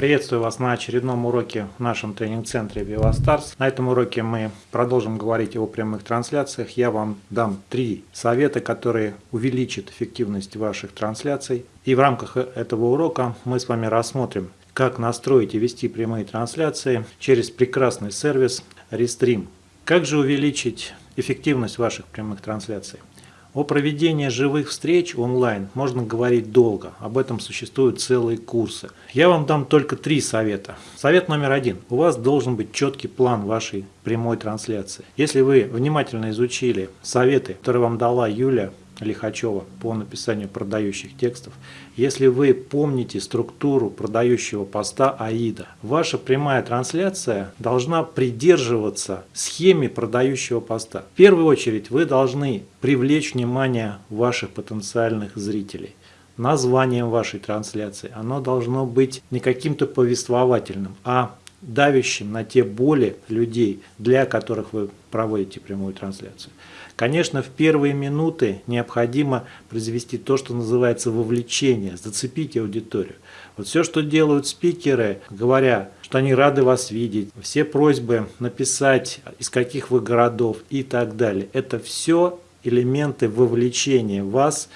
Приветствую вас на очередном уроке в нашем тренинг-центре VivaStars. На этом уроке мы продолжим говорить о прямых трансляциях. Я вам дам три совета, которые увеличат эффективность ваших трансляций. И в рамках этого урока мы с вами рассмотрим, как настроить и вести прямые трансляции через прекрасный сервис Restream. Как же увеличить эффективность ваших прямых трансляций? О проведении живых встреч онлайн можно говорить долго, об этом существуют целые курсы. Я вам дам только три совета. Совет номер один. У вас должен быть четкий план вашей прямой трансляции. Если вы внимательно изучили советы, которые вам дала Юля, Лихачева по написанию продающих текстов. Если вы помните структуру продающего поста АИДа, ваша прямая трансляция должна придерживаться схеме продающего поста. В первую очередь вы должны привлечь внимание ваших потенциальных зрителей названием вашей трансляции. Оно должно быть не каким-то повествовательным, а давящим на те боли людей, для которых вы проводите прямую трансляцию. Конечно, в первые минуты необходимо произвести то, что называется вовлечение, зацепить аудиторию. Вот все, что делают спикеры, говоря, что они рады вас видеть, все просьбы написать, из каких вы городов и так далее, это все элементы вовлечения вас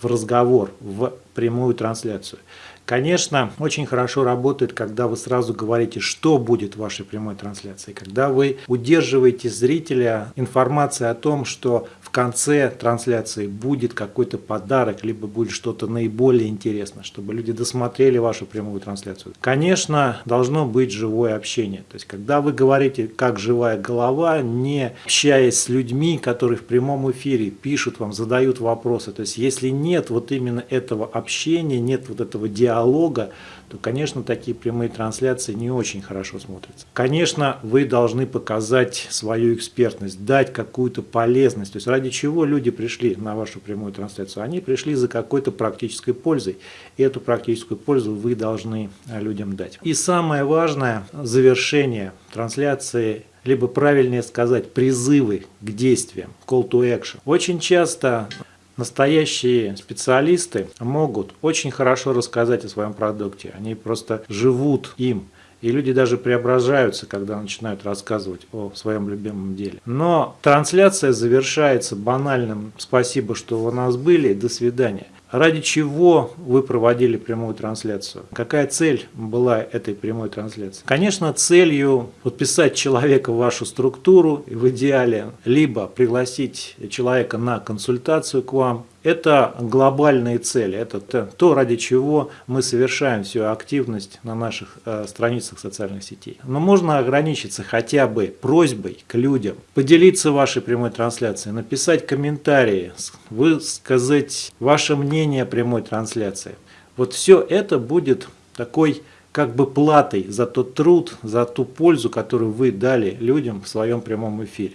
в разговор, в прямую трансляцию. Конечно, очень хорошо работает, когда вы сразу говорите, что будет в вашей прямой трансляции, когда вы удерживаете зрителя информацией о том, что конце трансляции будет какой-то подарок, либо будет что-то наиболее интересное, чтобы люди досмотрели вашу прямую трансляцию. Конечно, должно быть живое общение. То есть, когда вы говорите как живая голова, не общаясь с людьми, которые в прямом эфире пишут вам, задают вопросы. То есть, если нет вот именно этого общения, нет вот этого диалога, то, конечно, такие прямые трансляции не очень хорошо смотрятся. Конечно, вы должны показать свою экспертность, дать какую-то полезность. То есть ради чего люди пришли на вашу прямую трансляцию? Они пришли за какой-то практической пользой. И эту практическую пользу вы должны э, людям дать. И самое важное, завершение трансляции либо правильнее сказать призывы к действиям, call to action. Очень часто Настоящие специалисты могут очень хорошо рассказать о своем продукте. Они просто живут им. И люди даже преображаются, когда начинают рассказывать о своем любимом деле. Но трансляция завершается банальным «спасибо, что вы у нас были, до свидания». Ради чего вы проводили прямую трансляцию? Какая цель была этой прямой трансляции? Конечно, целью подписать человека в вашу структуру, в идеале, либо пригласить человека на консультацию к вам, это глобальные цели, это то, ради чего мы совершаем всю активность на наших э, страницах социальных сетей. Но можно ограничиться хотя бы просьбой к людям, поделиться вашей прямой трансляцией, написать комментарии, высказать ваше мнение о прямой трансляции. Вот все это будет такой как бы платой за тот труд, за ту пользу, которую вы дали людям в своем прямом эфире.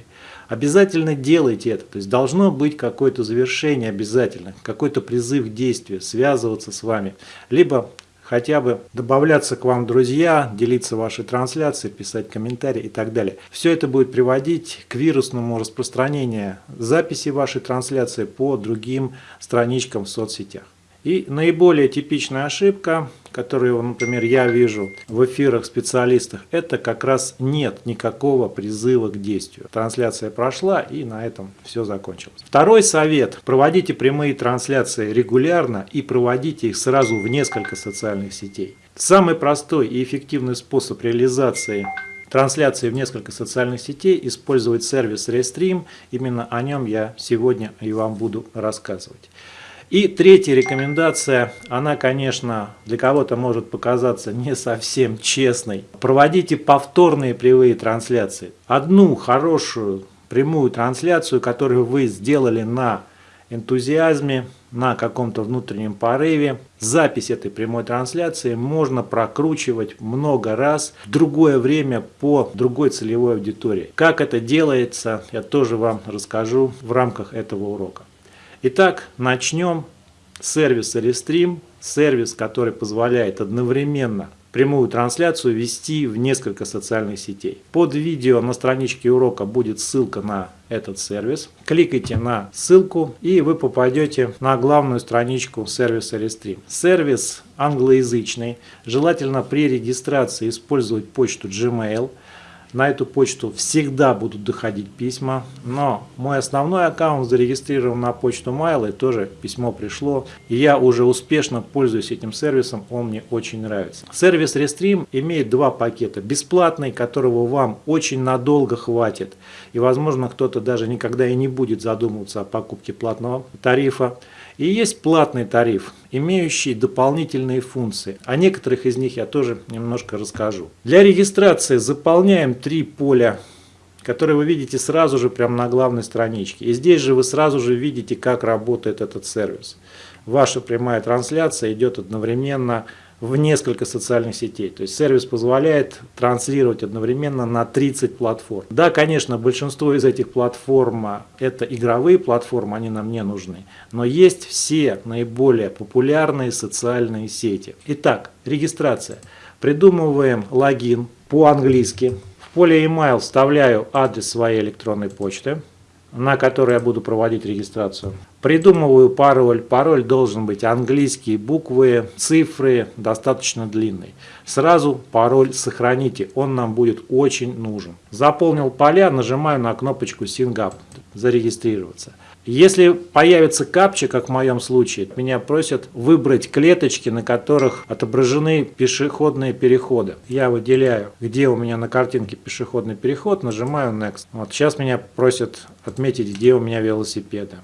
Обязательно делайте это, то есть должно быть какое-то завершение обязательно, какой-то призыв к действию, связываться с вами, либо хотя бы добавляться к вам друзья, делиться вашей трансляцией, писать комментарии и так далее. Все это будет приводить к вирусному распространению записи вашей трансляции по другим страничкам в соцсетях. И наиболее типичная ошибка, которую, например, я вижу в эфирах специалистов, это как раз нет никакого призыва к действию. Трансляция прошла и на этом все закончилось. Второй совет. Проводите прямые трансляции регулярно и проводите их сразу в несколько социальных сетей. Самый простой и эффективный способ реализации трансляции в несколько социальных сетей использовать сервис Restream. Именно о нем я сегодня и вам буду рассказывать. И третья рекомендация, она, конечно, для кого-то может показаться не совсем честной. Проводите повторные прямые трансляции. Одну хорошую прямую трансляцию, которую вы сделали на энтузиазме, на каком-то внутреннем порыве. Запись этой прямой трансляции можно прокручивать много раз в другое время по другой целевой аудитории. Как это делается, я тоже вам расскажу в рамках этого урока. Итак, начнем с сервиса Restream. Сервис, который позволяет одновременно прямую трансляцию вести в несколько социальных сетей. Под видео на страничке урока будет ссылка на этот сервис. Кликайте на ссылку и вы попадете на главную страничку сервиса Restream. Сервис англоязычный. Желательно при регистрации использовать почту Gmail – на эту почту всегда будут доходить письма, но мой основной аккаунт зарегистрирован на почту Mail, и тоже письмо пришло. И я уже успешно пользуюсь этим сервисом, он мне очень нравится. Сервис Restream имеет два пакета. Бесплатный, которого вам очень надолго хватит. И возможно кто-то даже никогда и не будет задумываться о покупке платного тарифа. И есть платный тариф, имеющий дополнительные функции. О некоторых из них я тоже немножко расскажу. Для регистрации заполняем три поля которые вы видите сразу же прямо на главной страничке. И здесь же вы сразу же видите, как работает этот сервис. Ваша прямая трансляция идет одновременно в несколько социальных сетей. То есть сервис позволяет транслировать одновременно на 30 платформ. Да, конечно, большинство из этих платформ это игровые платформы, они нам не нужны. Но есть все наиболее популярные социальные сети. Итак, регистрация. Придумываем логин по-английски. В поле email вставляю адрес своей электронной почты на которой я буду проводить регистрацию. Придумываю пароль. Пароль должен быть английские буквы, цифры, достаточно длинный. Сразу пароль сохраните, он нам будет очень нужен. Заполнил поля, нажимаю на кнопочку Up, зарегистрироваться. Если появится капча, как в моем случае, меня просят выбрать клеточки, на которых отображены пешеходные переходы. Я выделяю, где у меня на картинке пешеходный переход, нажимаю Next. Вот сейчас меня просят отметить, где у меня велосипеды.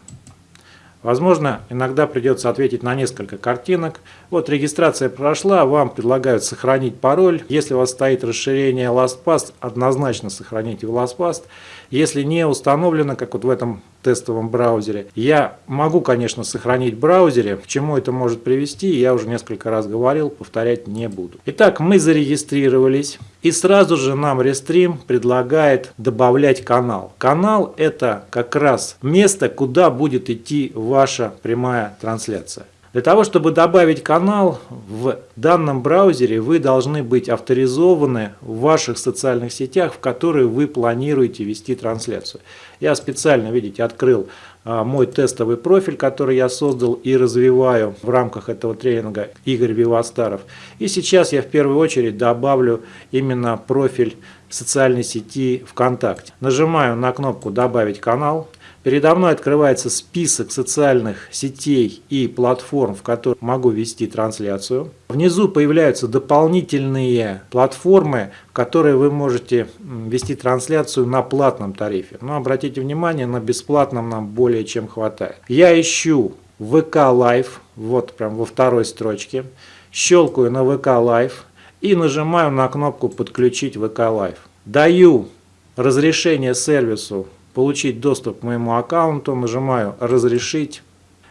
Возможно, иногда придется ответить на несколько картинок. Вот регистрация прошла, вам предлагают сохранить пароль. Если у вас стоит расширение LastPass, однозначно сохраните в LastPass. Если не установлено, как вот в этом тестовом браузере, я могу, конечно, сохранить в браузере. К чему это может привести, я уже несколько раз говорил, повторять не буду. Итак, мы зарегистрировались. И сразу же нам Restream предлагает добавлять канал. Канал это как раз место, куда будет идти ваша прямая трансляция. Для того, чтобы добавить канал в данном браузере, вы должны быть авторизованы в ваших социальных сетях, в которые вы планируете вести трансляцию. Я специально, видите, открыл а, мой тестовый профиль, который я создал и развиваю в рамках этого тренинга Игорь Вивастаров. И сейчас я в первую очередь добавлю именно профиль социальной сети ВКонтакте. Нажимаю на кнопку «Добавить канал». Передо мной открывается список социальных сетей и платформ, в которых могу вести трансляцию. Внизу появляются дополнительные платформы, в которые вы можете вести трансляцию на платном тарифе. Но обратите внимание, на бесплатном нам более чем хватает. Я ищу ВК Live, вот прям во второй строчке. Щелкаю на ВК Live и нажимаю на кнопку «Подключить ВК Live». Даю разрешение сервису получить доступ к моему аккаунту, нажимаю «Разрешить».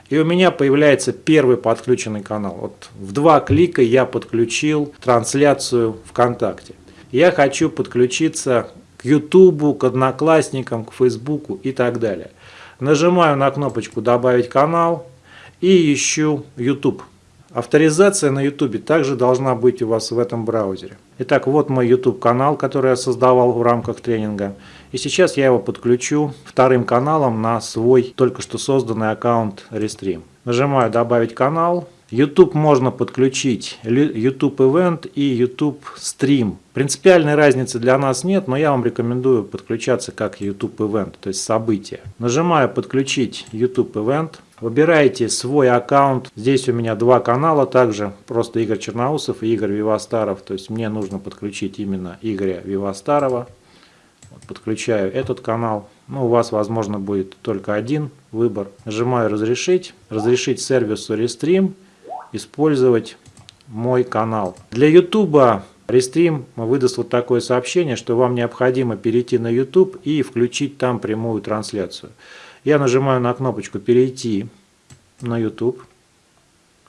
И у меня появляется первый подключенный канал. Вот в два клика я подключил трансляцию ВКонтакте. Я хочу подключиться к YouTube, к Одноклассникам, к Фейсбуку и так далее. Нажимаю на кнопочку «Добавить канал» и ищу YouTube. Авторизация на YouTube также должна быть у вас в этом браузере. Итак, вот мой YouTube канал, который я создавал в рамках тренинга. И сейчас я его подключу вторым каналом на свой только что созданный аккаунт Restream. Нажимаю «Добавить канал». YouTube можно подключить YouTube Event и YouTube Stream. Принципиальной разницы для нас нет, но я вам рекомендую подключаться как YouTube Event, то есть событие. Нажимаю «Подключить YouTube Event». Выбираете свой аккаунт. Здесь у меня два канала также, просто Игорь Черноусов и Игорь Вивастаров. То есть мне нужно подключить именно Игоря Вивастарова. Подключаю этот канал. Ну, у вас, возможно, будет только один выбор. Нажимаю «Разрешить». Разрешить сервису Restream использовать мой канал. Для YouTube Restream выдаст вот такое сообщение, что вам необходимо перейти на YouTube и включить там прямую трансляцию. Я нажимаю на кнопочку «Перейти на YouTube».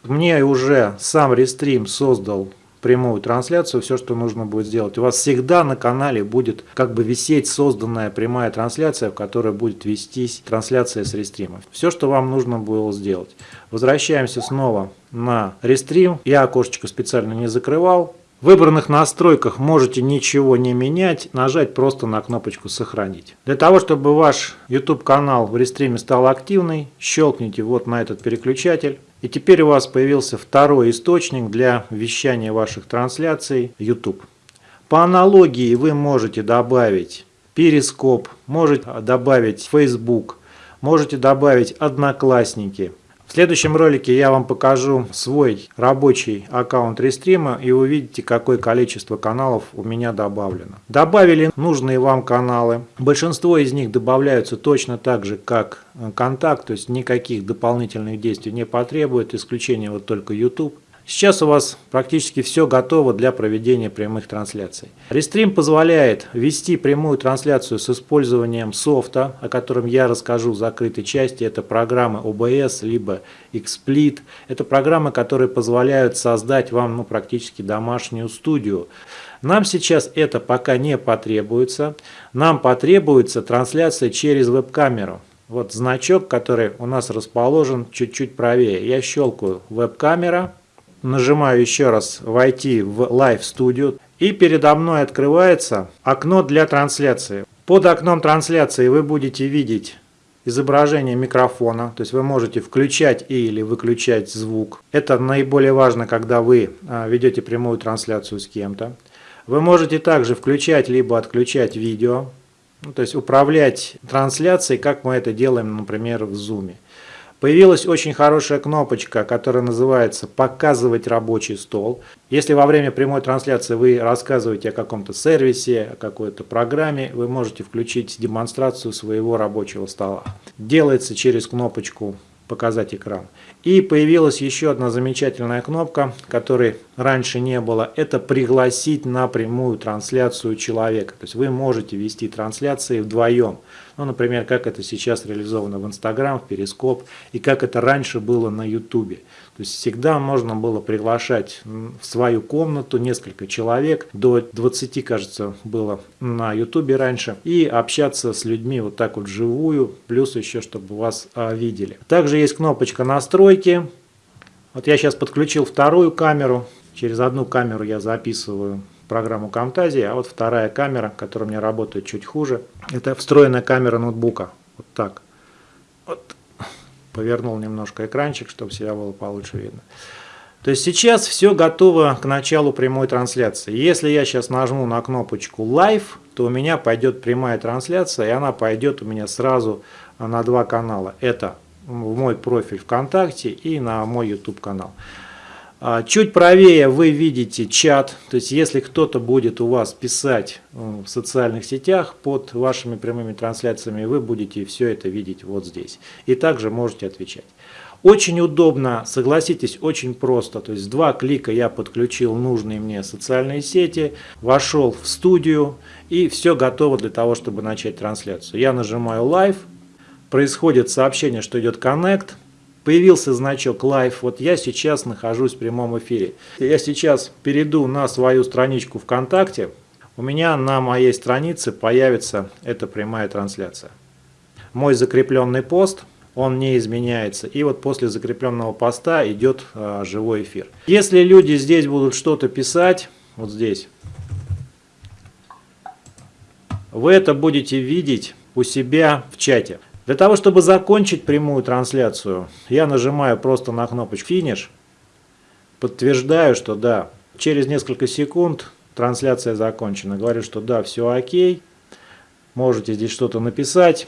Мне уже сам Restream создал прямую трансляцию, все, что нужно будет сделать. У вас всегда на канале будет как бы висеть созданная прямая трансляция, в которой будет вестись трансляция с рестрима. Все, что вам нужно было сделать. Возвращаемся снова на рестрим. Я окошечко специально не закрывал. В выбранных настройках можете ничего не менять, нажать просто на кнопочку «Сохранить». Для того, чтобы ваш YouTube канал в рестриме стал активный, щелкните вот на этот переключатель. И теперь у вас появился второй источник для вещания ваших трансляций YouTube. По аналогии вы можете добавить Перископ, можете добавить Facebook, можете добавить Одноклассники – в следующем ролике я вам покажу свой рабочий аккаунт рестрима и увидите какое количество каналов у меня добавлено. Добавили нужные вам каналы. Большинство из них добавляются точно так же как контакт, то есть никаких дополнительных действий не потребует, исключение вот только YouTube. Сейчас у вас практически все готово для проведения прямых трансляций. Рестрим позволяет вести прямую трансляцию с использованием софта, о котором я расскажу в закрытой части. Это программы OBS, либо XSplit. Это программы, которые позволяют создать вам ну, практически домашнюю студию. Нам сейчас это пока не потребуется. Нам потребуется трансляция через веб-камеру. Вот значок, который у нас расположен чуть-чуть правее. Я щелкаю веб-камера нажимаю еще раз «Войти в Live Studio» и передо мной открывается окно для трансляции. Под окном трансляции вы будете видеть изображение микрофона, то есть вы можете включать или выключать звук. Это наиболее важно, когда вы а, ведете прямую трансляцию с кем-то. Вы можете также включать либо отключать видео, ну, то есть управлять трансляцией, как мы это делаем, например, в Zoom. Появилась очень хорошая кнопочка, которая называется «Показывать рабочий стол». Если во время прямой трансляции вы рассказываете о каком-то сервисе, о какой-то программе, вы можете включить демонстрацию своего рабочего стола. Делается через кнопочку «Показать экран». И появилась еще одна замечательная кнопка, которой раньше не было. Это «Пригласить на прямую трансляцию человека». То есть вы можете вести трансляции вдвоем. Ну, например, как это сейчас реализовано в Instagram, в Перископ, и как это раньше было на YouTube. То есть всегда можно было приглашать в свою комнату несколько человек, до 20, кажется, было на YouTube раньше, и общаться с людьми вот так вот вживую, плюс еще, чтобы вас а, видели. Также есть кнопочка настройки. Вот я сейчас подключил вторую камеру, через одну камеру я записываю программу Camtasia, а вот вторая камера, которая у меня работает чуть хуже, это встроенная камера ноутбука. Вот так. Вот. Повернул немножко экранчик, чтобы себя было получше видно. То есть сейчас все готово к началу прямой трансляции. Если я сейчас нажму на кнопочку Live, то у меня пойдет прямая трансляция, и она пойдет у меня сразу на два канала. Это в мой профиль ВКонтакте и на мой YouTube канал. А, чуть правее вы видите чат, то есть если кто-то будет у вас писать э, в социальных сетях под вашими прямыми трансляциями, вы будете все это видеть вот здесь. И также можете отвечать. Очень удобно, согласитесь, очень просто. То есть два клика я подключил нужные мне социальные сети, вошел в студию и все готово для того, чтобы начать трансляцию. Я нажимаю Live, происходит сообщение, что идет Connect, Появился значок Live. Вот я сейчас нахожусь в прямом эфире. Я сейчас перейду на свою страничку ВКонтакте. У меня на моей странице появится эта прямая трансляция. Мой закрепленный пост, он не изменяется. И вот после закрепленного поста идет а, живой эфир. Если люди здесь будут что-то писать, вот здесь, вы это будете видеть у себя в чате. Для того, чтобы закончить прямую трансляцию, я нажимаю просто на кнопочку «Финиш», подтверждаю, что да, через несколько секунд трансляция закончена. Говорю, что да, все окей, можете здесь что-то написать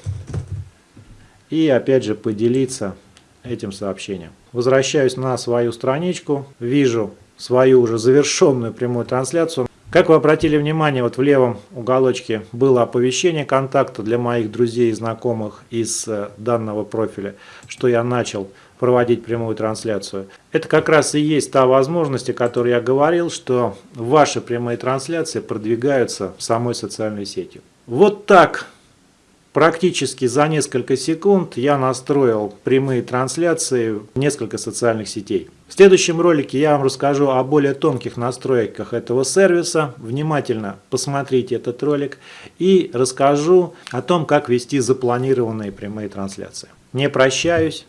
и опять же поделиться этим сообщением. Возвращаюсь на свою страничку, вижу свою уже завершенную прямую трансляцию. Как вы обратили внимание, вот в левом уголочке было оповещение контакта для моих друзей и знакомых из э, данного профиля, что я начал проводить прямую трансляцию. Это как раз и есть та возможность, о которой я говорил, что ваши прямые трансляции продвигаются самой социальной сетью. Вот так Практически за несколько секунд я настроил прямые трансляции в несколько социальных сетей. В следующем ролике я вам расскажу о более тонких настройках этого сервиса. Внимательно посмотрите этот ролик и расскажу о том, как вести запланированные прямые трансляции. Не прощаюсь.